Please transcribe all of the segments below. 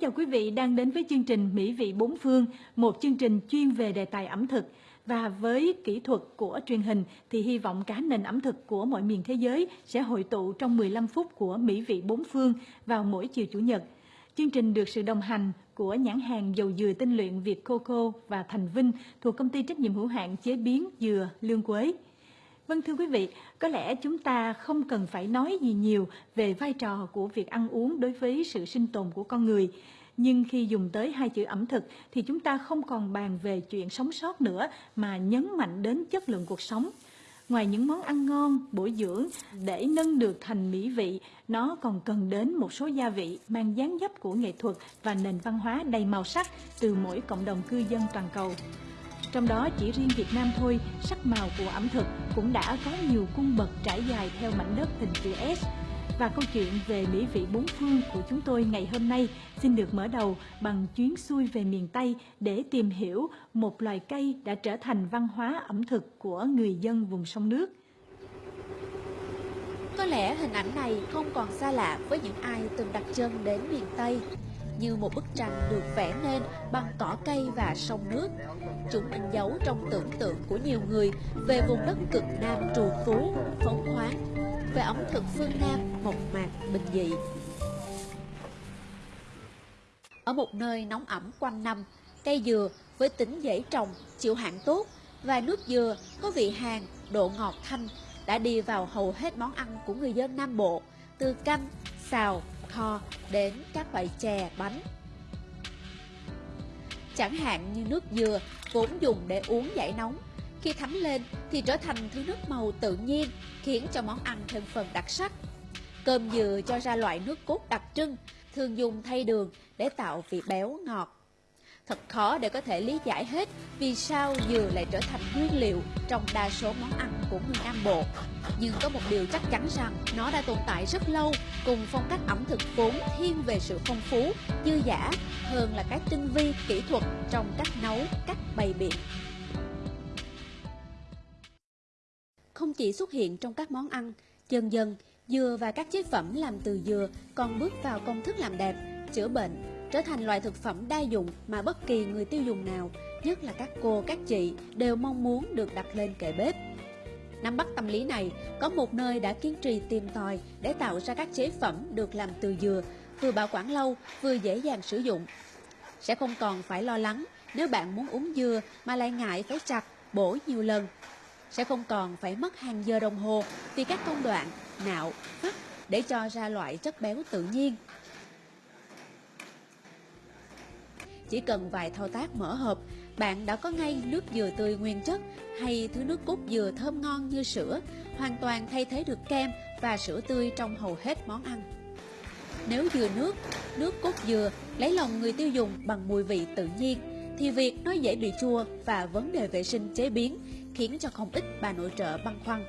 Chào quý vị đang đến với chương trình Mỹ vị bốn phương, một chương trình chuyên về đề tài ẩm thực. Và với kỹ thuật của truyền hình thì hy vọng cả nền ẩm thực của mọi miền thế giới sẽ hội tụ trong 15 phút của Mỹ vị bốn phương vào mỗi chiều Chủ nhật. Chương trình được sự đồng hành của nhãn hàng dầu dừa tinh luyện Việt Coco và Thành Vinh thuộc công ty trách nhiệm hữu hạn chế biến dừa Lương Quế. Vâng thưa quý vị, có lẽ chúng ta không cần phải nói gì nhiều về vai trò của việc ăn uống đối với sự sinh tồn của con người. Nhưng khi dùng tới hai chữ ẩm thực thì chúng ta không còn bàn về chuyện sống sót nữa mà nhấn mạnh đến chất lượng cuộc sống. Ngoài những món ăn ngon, bổ dưỡng, để nâng được thành mỹ vị, nó còn cần đến một số gia vị mang dáng dấp của nghệ thuật và nền văn hóa đầy màu sắc từ mỗi cộng đồng cư dân toàn cầu. Trong đó chỉ riêng Việt Nam thôi, sắc màu của ẩm thực cũng đã có nhiều cung bậc trải dài theo mảnh đất hình chữ S. Và câu chuyện về mỹ vị bốn phương của chúng tôi ngày hôm nay xin được mở đầu bằng chuyến xuôi về miền Tây để tìm hiểu một loài cây đã trở thành văn hóa ẩm thực của người dân vùng sông nước. Có lẽ hình ảnh này không còn xa lạ với những ai từng đặt chân đến miền Tây như một bức tranh được vẽ nên bằng cỏ cây và sông nước. Chúng mình dấu trong tưởng tượng của nhiều người về vùng đất cực Nam trù phú, phóng khoáng, về ẩm thực phương Nam mộc mạc bình dị. Ở một nơi nóng ẩm quanh năm, cây dừa với tính dễ trồng, chịu hạn tốt và nước dừa có vị hàn, độ ngọt thanh đã đi vào hầu hết món ăn của người dân Nam Bộ, từ canh, xào, kho đến các loại chè, bánh. Chẳng hạn như nước dừa vốn dùng để uống giải nóng, khi thấm lên thì trở thành thứ nước màu tự nhiên, khiến cho món ăn thêm phần đặc sắc. Cơm dừa cho ra loại nước cốt đặc trưng, thường dùng thay đường để tạo vị béo ngọt. Thật khó để có thể lý giải hết vì sao dừa lại trở thành nguyên liệu trong đa số món ăn của người Nam Bộ. Nhưng có một điều chắc chắn rằng nó đã tồn tại rất lâu cùng phong cách ẩm thực vốn thiên về sự phong phú, dư dả hơn là cái tinh vi kỹ thuật trong cách nấu, cách bày biện. Không chỉ xuất hiện trong các món ăn, dần dần dừa và các chế phẩm làm từ dừa còn bước vào công thức làm đẹp, chữa bệnh, trở thành loại thực phẩm đa dụng mà bất kỳ người tiêu dùng nào, nhất là các cô, các chị, đều mong muốn được đặt lên kệ bếp. Nắm bắt tâm lý này, có một nơi đã kiên trì tìm tòi để tạo ra các chế phẩm được làm từ dừa, vừa bảo quản lâu, vừa dễ dàng sử dụng. Sẽ không còn phải lo lắng nếu bạn muốn uống dừa mà lại ngại phải chặt, bổ nhiều lần. Sẽ không còn phải mất hàng giờ đồng hồ vì các công đoạn, nạo, vắt để cho ra loại chất béo tự nhiên. Chỉ cần vài thao tác mở hộp, bạn đã có ngay nước dừa tươi nguyên chất hay thứ nước cốt dừa thơm ngon như sữa, hoàn toàn thay thế được kem và sữa tươi trong hầu hết món ăn. Nếu dừa nước, nước cốt dừa lấy lòng người tiêu dùng bằng mùi vị tự nhiên, thì việc nó dễ bị chua và vấn đề vệ sinh chế biến khiến cho không ít bà nội trợ băn khoăn.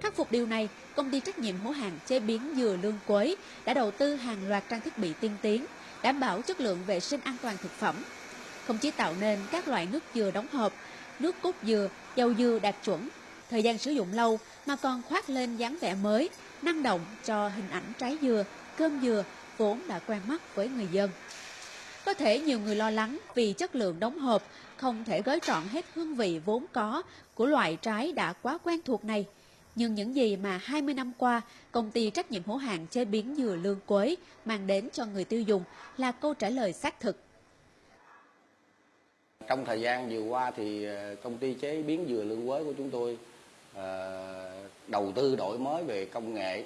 Khắc phục điều này, công ty trách nhiệm hữu hạn chế biến dừa lương quế đã đầu tư hàng loạt trang thiết bị tiên tiến, đảm bảo chất lượng vệ sinh an toàn thực phẩm. Không chỉ tạo nên các loại nước dừa đóng hộp, nước cốt dừa, dầu dừa đạt chuẩn, thời gian sử dụng lâu mà còn khoác lên dáng vẻ mới, năng động cho hình ảnh trái dừa, cơm dừa vốn đã quen mắt với người dân. Có thể nhiều người lo lắng vì chất lượng đóng hộp không thể gói trọn hết hương vị vốn có của loại trái đã quá quen thuộc này. Nhưng những gì mà 20 năm qua, công ty trách nhiệm hữu hạn chế biến dừa lương quế mang đến cho người tiêu dùng là câu trả lời xác thực. Trong thời gian vừa qua thì ờ, công ty chế biến dừa lương quế của chúng tôi ờ, đầu tư đổi mới về công nghệ,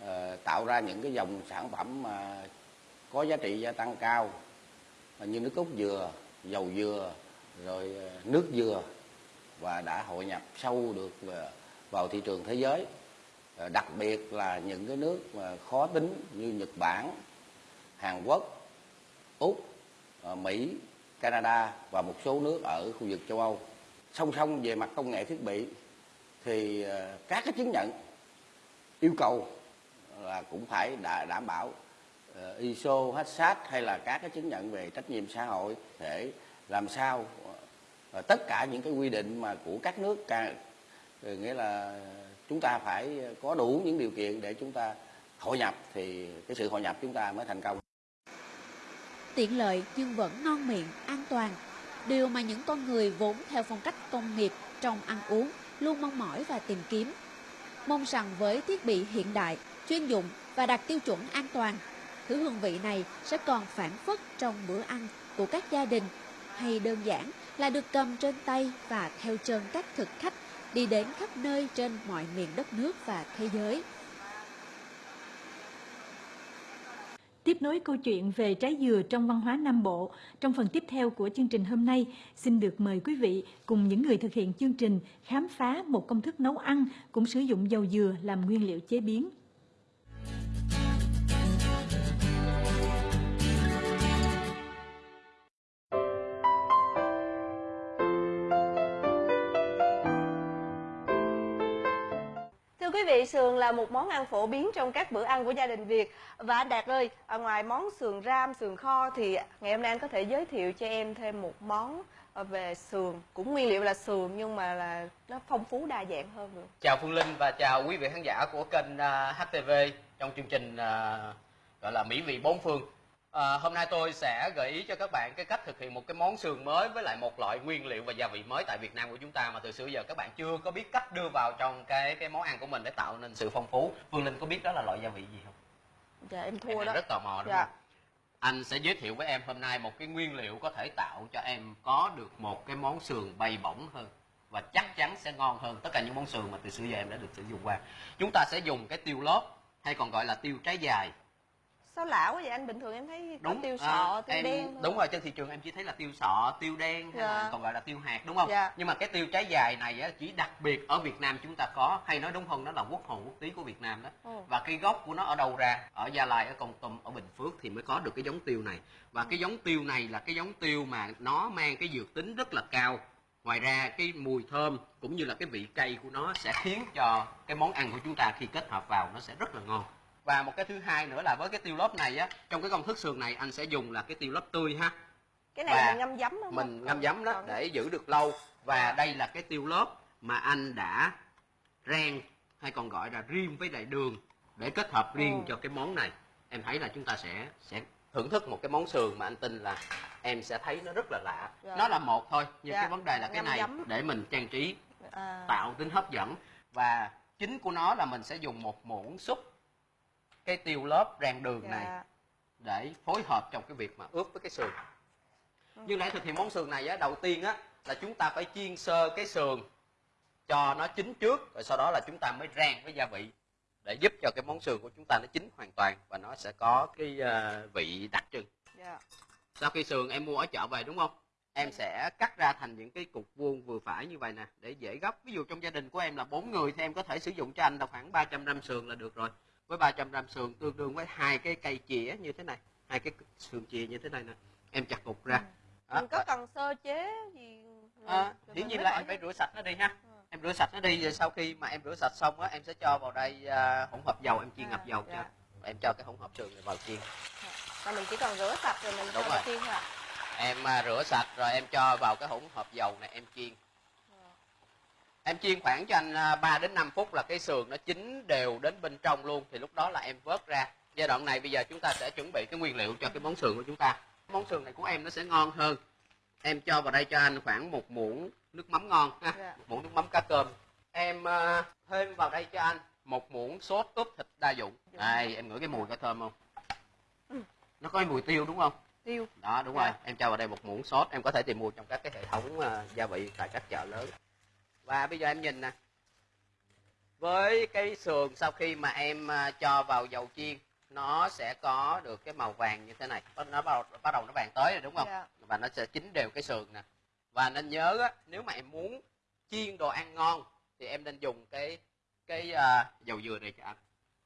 ờ, tạo ra những cái dòng sản phẩm mà có giá trị gia tăng cao như nước cốt dừa, dầu dừa, rồi nước dừa và đã hội nhập sâu được vào thị trường thế giới ờ, đặc biệt là những cái nước mà khó tính như Nhật Bản, Hàn Quốc, Úc, ờ, Mỹ, Canada và một số nước ở khu vực châu Âu. Song song về mặt công nghệ thiết bị thì ờ, các cái chứng nhận yêu cầu là cũng phải đảm bảo ISO, HACCP hay là các cái chứng nhận về trách nhiệm xã hội để làm sao tất cả những cái quy định mà của các nước nghĩa là chúng ta phải có đủ những điều kiện để chúng ta hội nhập thì cái sự hội nhập chúng ta mới thành công tiện lợi nhưng vẫn ngon miệng, an toàn. Điều mà những con người vốn theo phong cách công nghiệp trong ăn uống luôn mong mỏi và tìm kiếm. Mong rằng với thiết bị hiện đại, chuyên dụng và đạt tiêu chuẩn an toàn, thứ hương vị này sẽ còn phản phất trong bữa ăn của các gia đình hay đơn giản là được cầm trên tay và theo chân các thực khách đi đến khắp nơi trên mọi miền đất nước và thế giới. Tiếp nối câu chuyện về trái dừa trong văn hóa Nam Bộ, trong phần tiếp theo của chương trình hôm nay, xin được mời quý vị cùng những người thực hiện chương trình khám phá một công thức nấu ăn cũng sử dụng dầu dừa làm nguyên liệu chế biến. Sườn là một món ăn phổ biến trong các bữa ăn của gia đình Việt. Và anh Đạt ơi, ngoài món sườn ram, sườn kho thì ngày hôm nay anh có thể giới thiệu cho em thêm một món về sườn, cũng nguyên liệu là sườn nhưng mà là nó phong phú đa dạng hơn được. Chào Phương Linh và chào quý vị khán giả của kênh à, HTV trong chương trình à, gọi là Mỹ vị bốn phương. À, hôm nay tôi sẽ gợi ý cho các bạn cái cách thực hiện một cái món sườn mới với lại một loại nguyên liệu và gia vị mới tại Việt Nam của chúng ta mà từ xưa giờ các bạn chưa có biết cách đưa vào trong cái cái món ăn của mình để tạo nên sự phong phú. Phương Linh có biết đó là loại gia vị gì không? Dạ em Em thua đang đó. rất tò mò đúng Dạ. không? Anh sẽ giới thiệu với em hôm nay một cái nguyên liệu có thể tạo cho em có được một cái món sườn bay bổng hơn và chắc chắn sẽ ngon hơn tất cả những món sườn mà từ xưa giờ em đã được sử dụng qua. Chúng ta sẽ dùng cái tiêu lót hay còn gọi là tiêu trái dài. Sao lạ quá vậy anh? Bình thường em thấy có tiêu à, sọ, tiêu em, đen thôi. Đúng rồi trên thị trường em chỉ thấy là tiêu sọ, tiêu đen hay là Dạ. còn gọi là tiêu hạt đúng không? Dạ. Nhưng mà cái tiêu trái dài này á, chỉ đặc biệt ở Việt Nam chúng ta có hay nói đúng hơn đó là quốc hồn quốc túy của Việt Nam đó. Ồ. Và cái gốc của nó ở đâu ra? Ở Gia Lai, ở Kon Tum, ở Bình Phước thì mới có được cái giống tiêu này. Và cái giống tiêu này là cái giống tiêu mà nó mang cái dược tính rất là cao. Ngoài ra cái mùi thơm cũng như là cái vị cay của nó sẽ khiến cho cái món ăn của chúng ta khi kết hợp vào nó sẽ rất là ngon. Và một cái thứ hai nữa là với cái tiêu lóp này á, trong cái công thức sườn này anh sẽ dùng là cái tiêu lóp tươi ha. Cái này Và mình ngâm giấm không? Mình ngâm giấm đó để giữ được lâu. Và đây là cái tiêu lóp mà anh đã rang hay còn gọi là riêng với lại đường để kết hợp riêng Ồ. cho cái món này. Em thấy là chúng ta sẽ sẽ thưởng thức một cái món sườn mà anh tin là em sẽ thấy nó rất là lạ. Dạ. Nó là một thôi, nhưng Dạ, cái vấn đề là cái này giấm. để mình trang trí À, tạo tính hấp dẫn và chính của nó là mình sẽ dùng một muỗng xúc cái tiêu lớp rang đường này dạ. để phối hợp trong cái việc mà ướp với cái sườn. Nhưng để thực hiện món sườn này á đầu tiên á là chúng ta phải chiên sơ cái sườn cho nó chín trước rồi sau đó là chúng ta mới rang với gia vị để giúp cho cái món sườn của chúng ta nó chín hoàn toàn và nó sẽ có cái ờ, vị đặc trưng. Dạ. sau khi sườn em mua ở chợ về đúng không? Em sẽ cắt ra thành những cái cục vuông vừa phải như vậy nè để dễ gấp. Ví dụ trong gia đình của em là bốn người thì em có thể sử dụng cho anh là khoảng 300 gram sườn là được rồi với 300 gram sườn tương đương với hai cái cây chĩa như thế này hai cái sườn chìa như thế này nè. Em chặt cục ra. Đó, mình có cần sơ chế gì? À, rồi hiển nhiên là em phải rửa sạch nó đi ha. Ừ. em rửa sạch nó đi rồi sau khi mà em rửa sạch xong á em sẽ cho vào đây à, hỗn hợp dầu em chiên À, ngập dầu dạ. cho. Em cho cái hỗn hợp sườn này vào chiên. Và mình chỉ cần rửa sạch rồi mình Đúng cho rồi. vào chiên thôi em à, rửa sạch rồi em cho vào cái hỗn hợp dầu này em chiên em chiên khoảng cho anh à, 3 đến 5 phút là cái sườn nó chín đều đến bên trong luôn thì lúc đó là em vớt ra. Giai đoạn này bây giờ chúng ta sẽ chuẩn bị cái nguyên liệu cho cái món sườn của chúng ta. Món sườn này của em nó sẽ ngon hơn. Em cho vào đây cho anh khoảng một muỗng nước mắm ngon ha. Dạ. một muỗng nước mắm cá cơm. Em à, thêm vào đây cho anh một muỗng sốt ướp thịt đa dụng. Đây em ngửi cái mùi có thơm không? Ừ. nó có cái mùi tiêu đúng không? Tiêu. đó đúng Dạ. rồi em cho vào đây một muỗng sốt. Em có thể tìm mua trong các cái hệ thống ờ, gia vị tại các chợ lớn và bây giờ em nhìn nè. Với cái sườn sau khi mà em ờ, cho vào dầu chiên nó sẽ có được cái màu vàng như thế này. Nó bắt đầu, bắt đầu nó vàng tới rồi đúng không? Dạ. và nó sẽ chín đều cái sườn nè. Và nên nhớ á, nếu mà em muốn chiên đồ ăn ngon thì em nên dùng cái cái ờ, dầu dừa này cho anh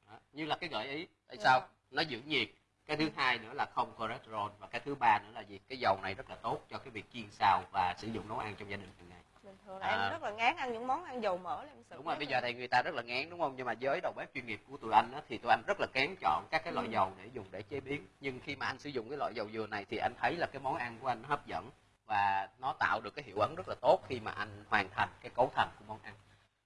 Đó, như là cái gợi ý. Tại Dạ. sao? Nó giữ nhiệt. Cái thứ hai nữa là không cholesterol. Và cái thứ ba nữa là gì? Cái dầu này rất là tốt cho cái việc chiên xào và sử dụng nấu ăn trong gia đình hàng ngày Bình thường là À. em rất là ngán ăn những món ăn dầu mỡ là em sợ. đúng rồi bây giờ thì người ta rất là ngán đúng không nhưng mà với đầu bếp chuyên nghiệp của tụi anh á, thì tụi anh rất là kén chọn các cái loại Ừ. dầu để dùng để chế biến nhưng khi mà anh sử dụng cái loại dầu dừa này thì anh thấy là cái món ăn của anh nó hấp dẫn và nó tạo được cái hiệu ứng rất là tốt khi mà anh hoàn thành cái cấu thành của món ăn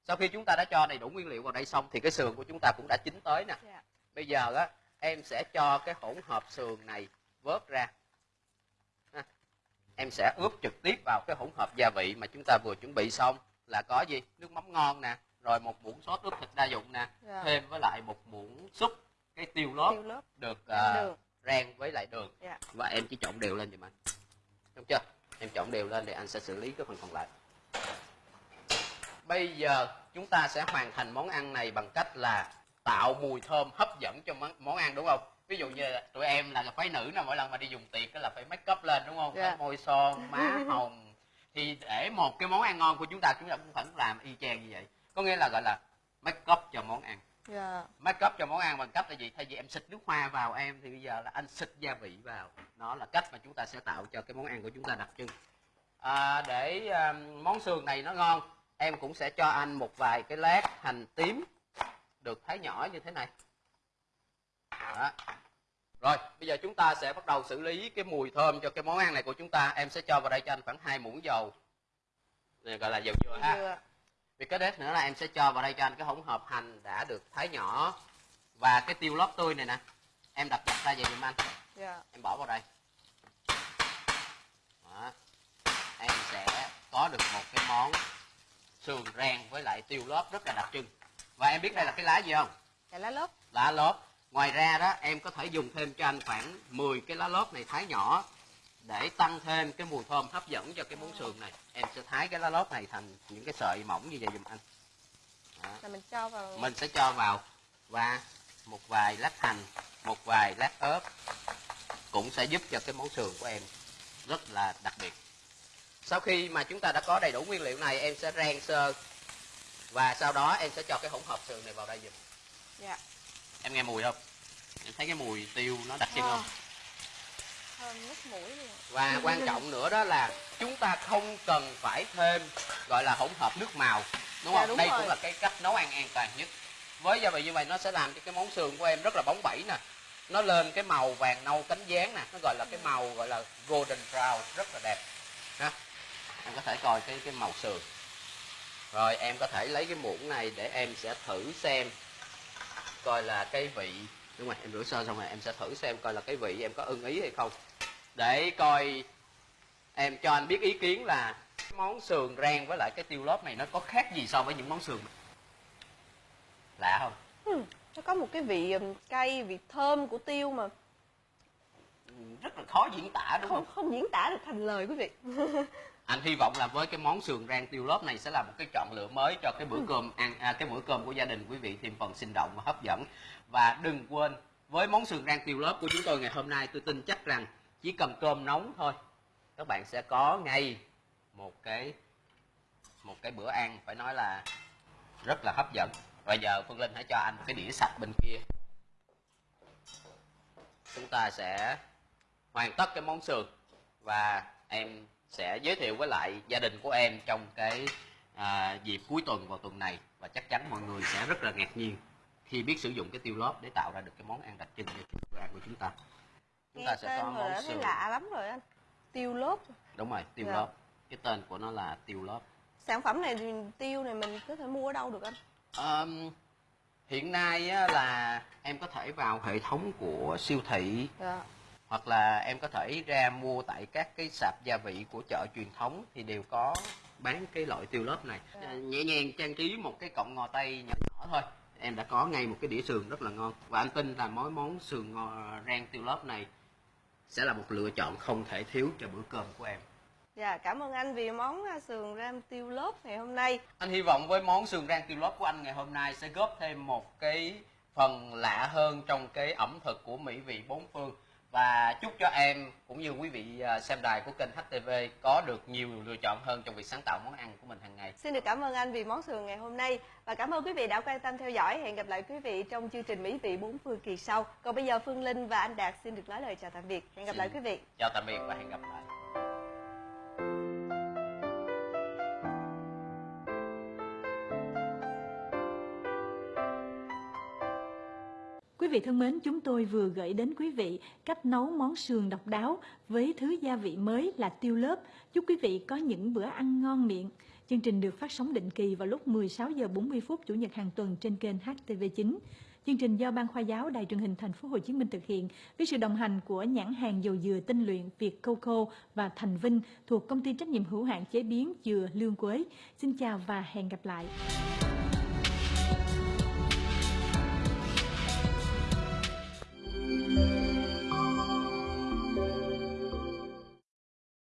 sau khi chúng ta đã cho đầy đủ nguyên liệu vào đây xong thì cái sườn của chúng ta cũng đã chín tới nè Dạ. bây giờ á em sẽ cho cái hỗn hợp sườn này vớt ra em sẽ ướp trực tiếp vào cái hỗn hợp gia vị mà chúng ta vừa chuẩn bị xong. Là có gì? Nước mắm ngon nè rồi một muỗng sốt ướp thịt đa dụng nè. Dạ. thêm với lại một muỗng súp cái tiêu lót tiêu lớp được đường. rang với lại đường. Dạ. và em chỉ trộn đều lên giùm anh đúng chưa? Em trộn đều lên để anh sẽ xử lý cái phần còn lại. Bây giờ chúng ta sẽ hoàn thành món ăn này bằng cách là tạo mùi thơm hấp dẫn cho món ăn đúng không ví dụ như là tụi em là phái nữ nào mỗi lần mà đi dùng tiệc là phải make up lên đúng không? Dạ. phải môi son má hồng. Thì để một cái món ăn ngon của chúng ta chúng ta cũng phải làm y chang như vậy. Có nghĩa là gọi là make up cho món ăn. Dạ. Make up cho món ăn bằng cách là gì? Thay vì em xịt nước hoa vào em thì bây giờ là anh xịt gia vị vào. Đó là cách mà chúng ta sẽ tạo cho cái món ăn của chúng ta đặc trưng. À, để à, món sườn này nó ngon em cũng sẽ cho anh một vài cái lát hành tím được thái nhỏ như thế này đó. rồi bây giờ chúng ta sẽ bắt đầu xử lý cái mùi thơm cho cái món ăn này của chúng ta. Em sẽ cho vào đây cho anh khoảng hai muỗng dầu. Này gọi là dầu dừa ha. Dừa. Việc cái đết nữa là em sẽ cho vào đây cho anh cái hỗn hợp hành đã được thái nhỏ. Và cái tiêu lót tươi này nè. Em đập dập ra vậy giùm anh. Dạ. Em bỏ vào đây. Đó. em sẽ có được một cái món sườn rang với lại tiêu lót rất là đặc trưng. Và em biết đây là cái lá gì không? Dạ lá lốt. Lá lót ngoài ra đó em có thể dùng thêm cho anh khoảng 10 cái lá lót này thái nhỏ để tăng thêm cái mùi thơm hấp dẫn cho cái món sườn này. Em sẽ thái cái lá lót này thành những cái sợi mỏng như vậy giùm anh. Đó. là mình cho vào mình sẽ cho vào và một vài lát hành một vài lát ớt cũng sẽ giúp cho cái món sườn của em rất là đặc biệt. Sau khi mà chúng ta đã có đầy đủ nguyên liệu này em sẽ rang sơ và sau đó em sẽ cho cái hỗn hợp sườn này vào đây giùm. Dạ em nghe mùi không? Em thấy cái mùi tiêu nó đặc trưng không? Thơm nước mũi luôn. Và quan trọng nữa đó là chúng ta không cần phải thêm gọi là hỗn hợp nước màu đúng Dạ, không? đúng đây rồi. cũng là cái cách nấu ăn an toàn nhất. Với gia vị như vậy nó sẽ làm cho cái món sườn của em rất là bóng bẩy nè. Nó lên cái màu vàng nâu cánh gián nè. Nó gọi là cái màu gọi là golden brown rất là đẹp. Ha em có thể coi cái cái màu sườn rồi em có thể lấy cái muỗng này để em sẽ thử xem coi là cái vị. Đúng rồi em rửa sơ xong rồi em sẽ thử xem coi là cái vị em có ưng ý hay không. Để coi em cho anh biết ý kiến là món sườn rang với lại cái tiêu lót này nó có khác gì so với những món sườn lạ không? Ừ, nó có một cái vị ừm, cay vị thơm của tiêu mà. Ừ, rất là khó diễn tả đúng không không? không diễn tả được thành lời quý vị anh hy vọng là với cái món sườn rang tiêu lót này sẽ là một cái chọn lựa mới cho cái bữa cơm ăn à, cái bữa cơm của gia đình quý vị thêm phần sinh động và hấp dẫn. Và đừng quên với món sườn rang tiêu lót của chúng tôi ngày hôm nay tôi tin chắc rằng chỉ cần cơm nóng thôi các bạn sẽ có ngay một cái một cái bữa ăn phải nói là rất là hấp dẫn. Bây giờ phương linh hãy cho anh một cái đĩa sạch bên kia. Chúng ta sẽ hoàn tất cái món sườn và em sẽ giới thiệu với lại gia đình của em trong cái à, dịp cuối tuần vào tuần này. Và chắc chắn mọi người sẽ rất là ngạc nhiên khi biết sử dụng cái tiêu lót để tạo ra được cái món ăn đặc trưng của chúng ta. Chúng nghe ta sẽ có món sườn. lạ lắm rồi anh. Tiêu lốt đúng rồi tiêu Dạ. lót. Cái tên của nó là tiêu lót. Sản phẩm này tiêu này mình có thể mua ở đâu được anh? Ờm, hiện nay á, là em có thể vào hệ thống của siêu thị. Dạ hoặc là em có thể ra mua tại các cái sạp gia vị của chợ truyền thống thì đều có bán cái loại tiêu lót này. À, nhẹ nhàng trang trí một cái cọng ngò tây nhỏ nhỏ thôi. Em đã có ngay một cái đĩa sườn rất là ngon. Và anh tin là món món sườn ngò rang tiêu lót này sẽ là một lựa chọn không thể thiếu cho bữa cơm của em. Dạ cảm ơn anh vì món à, sườn ram tiêu lốt ngày hôm nay. Anh hy vọng với món sườn rang tiêu lót của anh ngày hôm nay sẽ góp thêm một cái phần lạ hơn trong cái ẩm thực của mỹ vị bốn phương và chúc cho em cũng như quý vị à, xem đài của kênh HTV có được nhiều lựa chọn hơn trong việc sáng tạo món ăn của mình hàng ngày. Xin được cảm ơn anh vì món sườn ngày hôm nay và cảm ơn quý vị đã quan tâm theo dõi. Hẹn gặp lại quý vị trong chương trình Mỹ vị bốn phương kỳ sau. Còn bây giờ Phương Linh và anh Đạt xin được nói lời chào tạm biệt. Hẹn gặp lại quý vị. Chào tạm biệt và hẹn gặp lại. Quý vị thân mến, chúng tôi vừa gửi đến quý vị cách nấu món sườn độc đáo với thứ gia vị mới là tiêu lớp. Chúc quý vị có những bữa ăn ngon miệng. Chương trình được phát sóng định kỳ vào lúc 16 giờ 40 phút chủ nhật hàng tuần trên kênh HTV9. Chương trình do Ban Khoa giáo Đài truyền hình Thành phố Hồ Chí Minh thực hiện với sự đồng hành của nhãn hàng dầu dừa tinh luyện Việt Coco và Thành Vinh thuộc công ty trách nhiệm hữu hạn chế biến dừa Lương Quế. Xin chào và hẹn gặp lại.